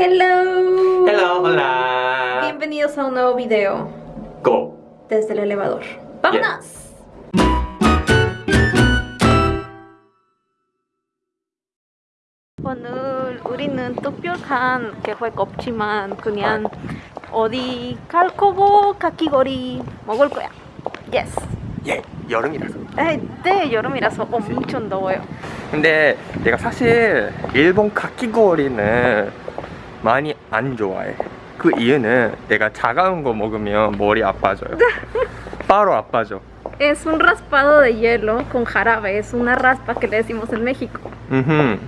Hello. Hello, hola. Bienvenidos a un nuevo video Go. desde el elevador. ¡Vámonos! 오늘 우리는 특별한 계획 없지만 그냥 어디 갈 거고 카키거리 먹을 거야. Yes. 예, 여름이라서. 에, 네, 여름이라서 엄청 더워요. 근데 내가 사실 일본 카키고리는 많이 안 좋아해. 그 이유는 내가 차가운 거 먹으면 머리 아파져요. 바로 아파져. Es un raspado de hielo con jarabe. Es una raspa que le decimos en México. 음.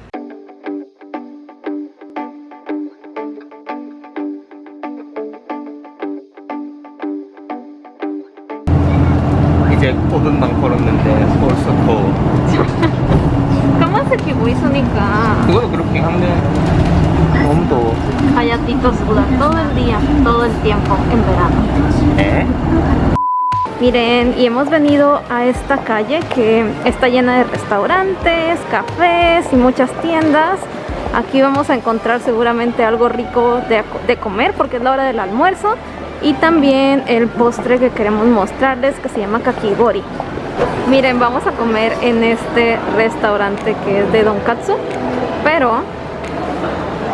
이제 5분만 걸었는데 벌써 더워. 까만색 입고 있으니까 그거도 그렇긴 한데. Callatitos suda todo el día, todo el tiempo en verano. 에? Miren, y hemos venido a esta calle que está llena de restaurantes, cafés y muchas tiendas. Aquí vamos a encontrar seguramente algo rico de, de comer porque es la hora del almuerzo. Y también el postre que queremos mostrarles que se llama kakigori. Miren, vamos a comer en este restaurante que es de Donkatsu. Pero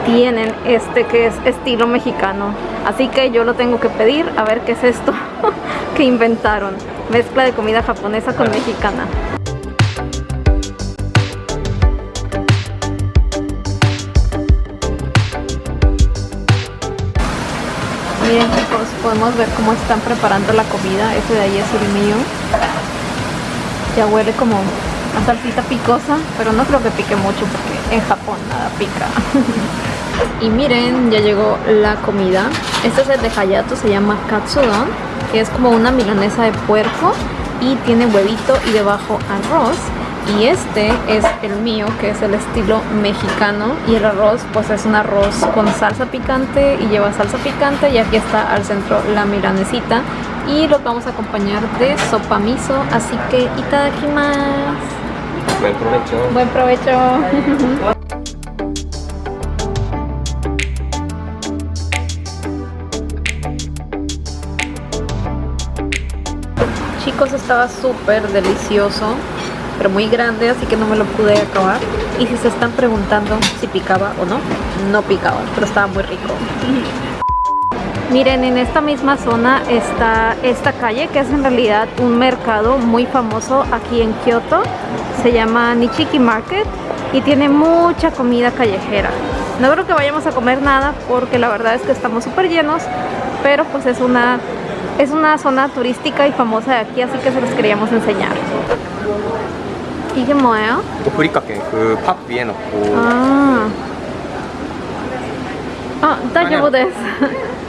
tienen este que es estilo mexicano. Así que yo lo tengo que pedir a ver qué es esto que inventaron. Mezcla de comida japonesa con mexicana. Miren chicos, podemos ver cómo están preparando la comida. Ese de ahí es el mío. Ya huele como a salsita picosa, pero no creo que pique mucho porque en Japón nada pica. y miren, ya llegó la comida. Este es el de Hayato, se llama Katsudon, que es como una milanesa de puerco y tiene huevito y debajo arroz. Y este es el mío, que es el estilo mexicano. Y el arroz, pues es un arroz con salsa picante y lleva salsa picante. Y aquí está al centro la milanesita. Y lo vamos a acompañar de sopa miso. Así que itadakimasu. Buen provecho. Buen provecho. Chicos, estaba súper delicioso, pero muy grande, así que no me lo pude acabar. Y si se están preguntando si picaba o no, no picaba, pero estaba muy rico. Miren, en esta misma zona está esta calle que es en realidad un mercado muy famoso aquí en Kioto. Se llama Nichiki Market y tiene mucha comida callejera. No creo que vayamos a comer nada porque la verdad es que estamos súper llenos, pero pues es una, es una zona turística y famosa de aquí, así que se los queríamos enseñar. ¿Y qué 뭐예요? 브리카케 그팝 위에 넣고 아, 아, 다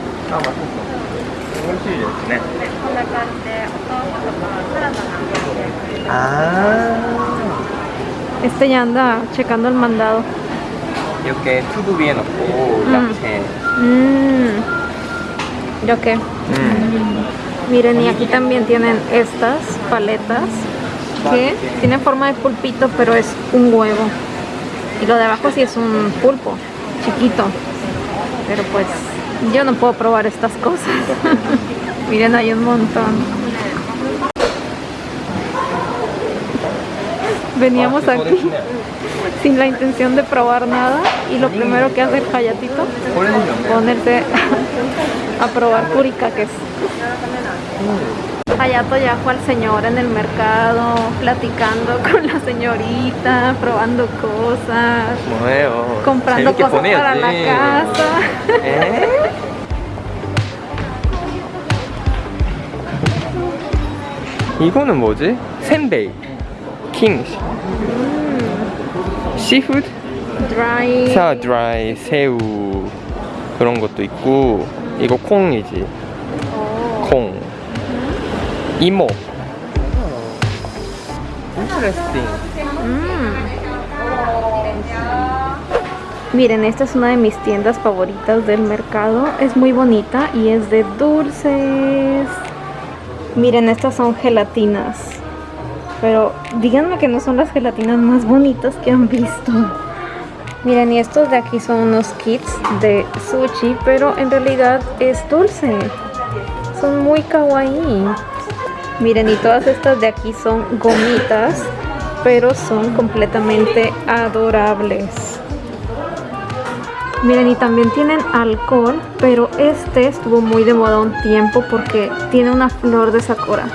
Ah. Este ya anda checando el mandado. Yo que todo bien, oh, Yo que. Mm. Miren, y aquí también tienen estas paletas que tienen forma de pulpito, pero es un huevo. Y lo de abajo sí es un pulpo, chiquito. Pero pues yo no puedo probar estas cosas. Miren, hay un montón. Veníamos aquí sin la intención de probar nada y lo primero que hace el Hayatito es ponerse a probar curicaques. Hayato ya fue al señor en el mercado, platicando con la señorita, probando cosas, comprando cosas para la casa. 이거는 뭐지? 샌베이 킹 시푸드 Dry. 사 드라이 새우 그런 것도 있고 이거 콩이지 Oh. 콩 이모 Interesting Mm. Miren, esta es una de mis tiendas favoritas del mercado. Es muy bonita y es de dulces. Miren, estas son gelatinas. Pero díganme que no son las gelatinas más bonitas que han visto. Miren, y estos de aquí son unos kits de sushi, pero en realidad es dulce. Son muy kawaii. Miren, y todas estas de aquí son gomitas, pero son completamente adorables. Miren, y también tienen alcohol, pero este estuvo muy de moda un tiempo porque tiene una flor de sakura.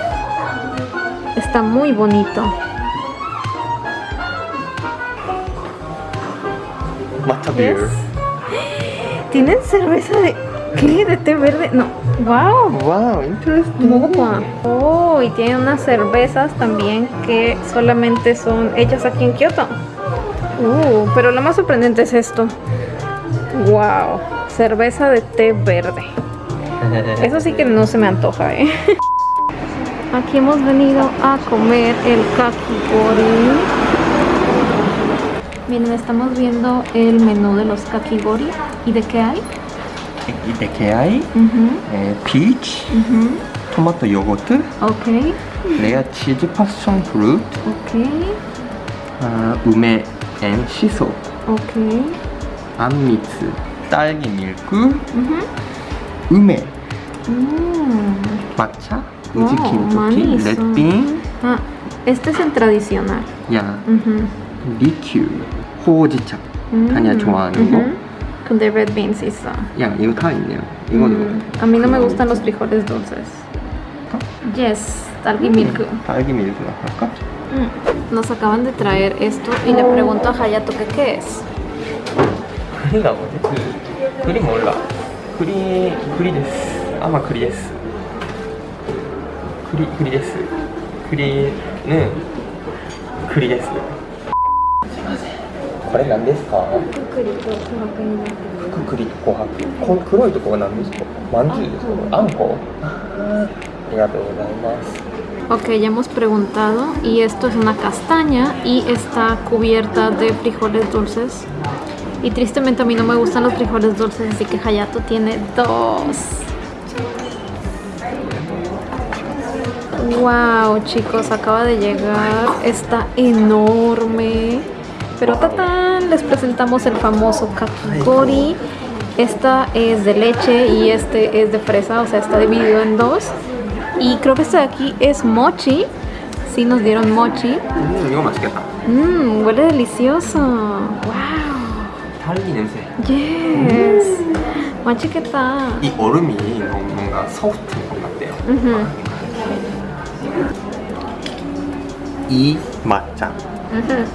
Está muy bonito. Matcha beer. ¿Tienen cerveza de qué? ¿De té verde? No. ¡Wow! Wow, interesting. Oh, y tienen unas cervezas también que solamente son hechas aquí en Kioto. Uh, pero lo más sorprendente es esto. Wow, cerveza de té verde. Eso sí que no se me antoja, ¿eh? Aquí hemos venido a comer el kakigori. Miren, estamos viendo el menú de los kakigori. ¿Y de qué hay? ¿Y de qué hay? Eh, peach, uh tomato yogurt, okay. layer cheese, passion fruit, okay. ume and shiso. Okay. 루트, ok, 아, 우메 앤 시소, ok. 안미츠, 딸기 밀크, Ujú. 우메, Mm. 마차, Wow, 우지 김토키, manis. 렛빙, Ah, este es el tradicional. 야, Ujú. 리큐, 호지차. Mm, 다니야 좋아하는 거. ujú. Con the red beans 있어. 야, 이거 다 있네요. 이거는 Mm, A mí no me gustan los frijoles dulces. Yes, 딸기 milk. 딸기 밀크나 할까? Mm. Nos acaban de traer esto y le pregunto a Hayato que qué es. クリです栗もおるが栗栗です。あまあ、栗です。栗栗です。栗ね栗です。すん。これ何ですか？栗と琥珀になってます。栗と琥珀。黒いとこは何ですか？まんじゅうですか？あんこ？ありがとうございます。Ok, ya hemos preguntado y esto es una castaña? Y está cubierta de frijoles dulces? Y tristemente a mí no me gustan los frijoles dulces, así que Hayato tiene dos. Wow, chicos, acaba de llegar. Está enorme. Pero tatán, les presentamos el famoso kakigori. Esta es de leche y este es de fresa, o sea, está dividido en dos. Y creo que este de aquí es mochi. Sí, nos dieron mochi. Mmm, huele delicioso. Wow. 딸기 냄새 Yes. 맛있겠다. 이 얼음이 너무 뭔가 소프트한 것 같아요 Ujú, 이 맛장 ujú.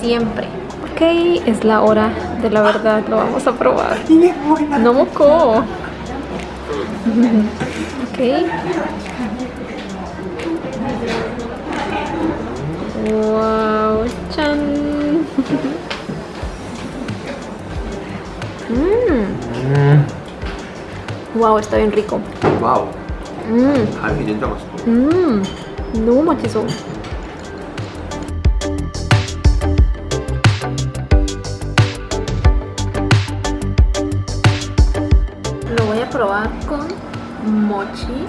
Siempre. Ok, es la hora de la verdad. Lo vamos a probar. 이게 뭐야 No moco. ok. Wow, chan. Mmm. Wow, está bien rico. Wow. Mmm. Mmm. No, machizo. Lo voy a probar con mochi.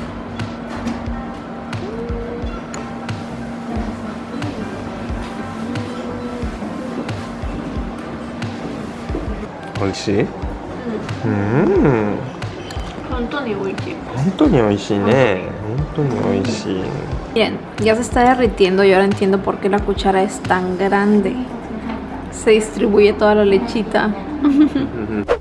美味しいうん本当に美味しい本当に美味しいね本当に美味しい Bien, ya se está derritiendo y ahora entiendo por qué la cuchara es tan grande. Se distribuye toda la lechita.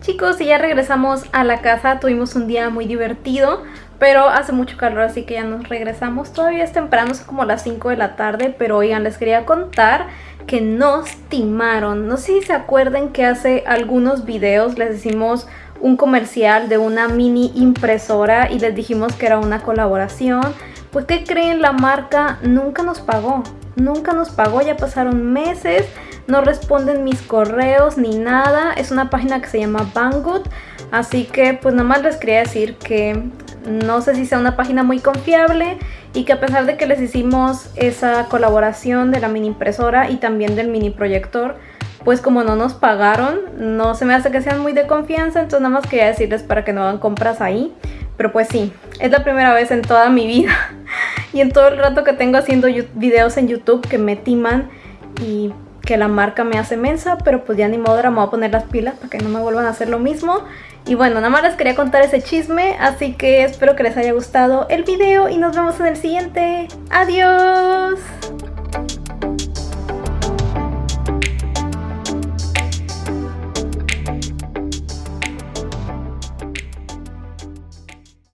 Chicos, y ya regresamos a la casa. Tuvimos un día muy divertido, pero hace mucho calor, así que ya nos regresamos. Todavía es temprano, son como las 5 de la tarde, pero oigan, les quería contar que nos timaron. No sé si se acuerdan que hace algunos videos les hicimos un comercial de una mini impresora y les dijimos que era una colaboración. Pues ¿qué creen? La marca nunca nos pagó. Nunca nos pagó, ya pasaron meses, no responden mis correos ni nada. Es una página que se llama Banggood. Así que pues nada más les quería decir que no sé si sea una página muy confiable y que a pesar de que les hicimos esa colaboración de la mini impresora y también del mini proyector, pues como no nos pagaron, no se me hace que sean muy de confianza, entonces nada más quería decirles para que no hagan compras ahí. Pero pues sí, es la primera vez en toda mi vida y en todo el rato que tengo haciendo videos en YouTube que me timan y que la marca me hace mensa, pero pues ya ni modo, me voy a poner las pilas para que no me vuelvan a hacer lo mismo. Y bueno, nada más les quería contar ese chisme, así que espero que les haya gustado el video y nos vemos en el siguiente. ¡Adiós!